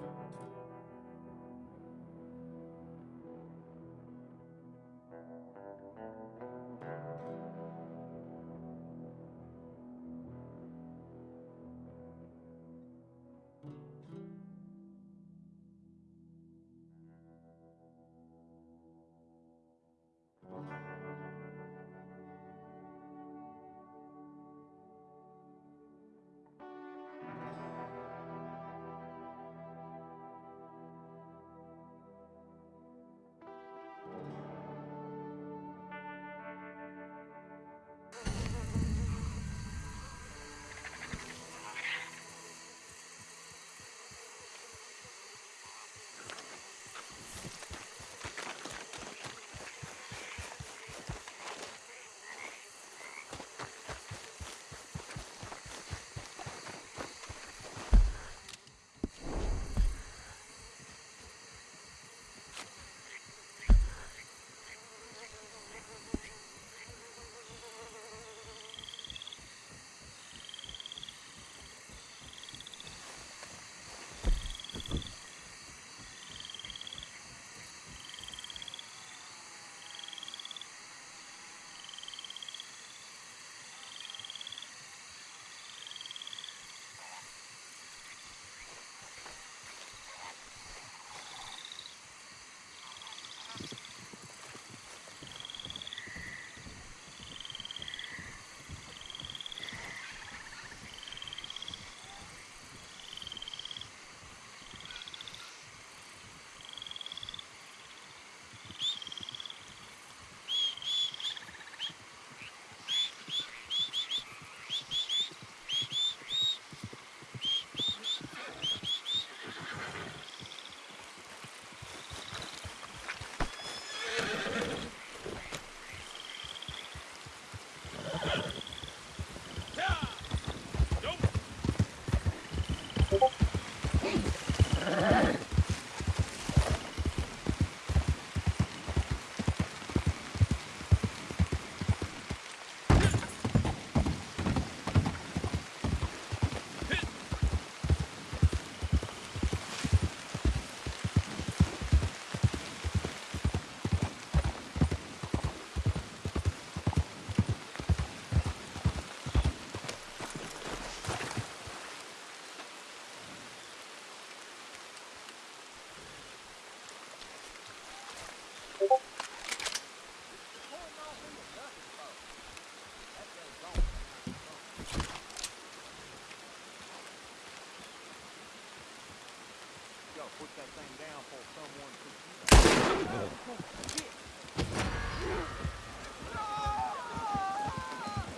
put that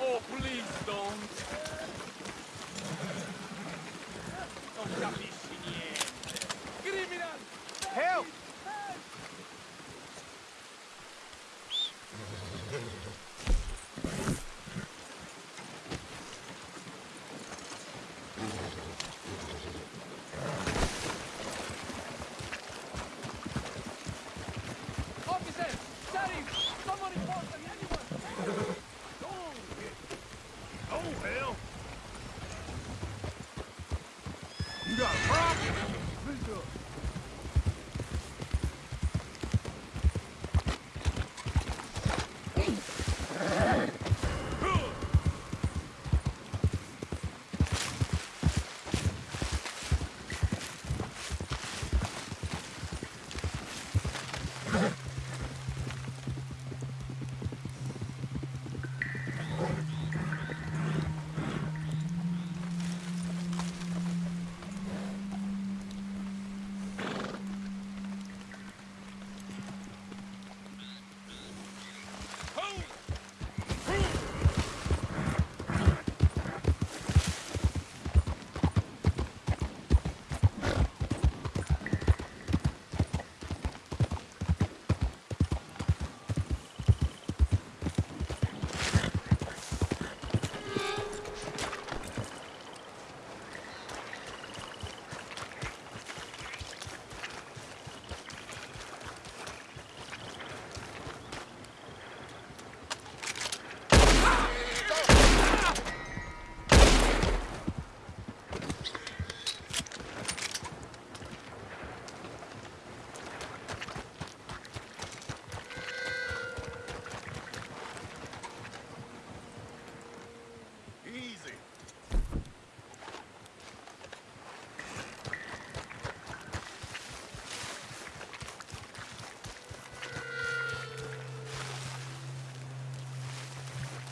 Oh, please don't. Non capisci niente. You got a problem?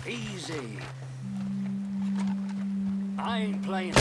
Easy. I ain't playing.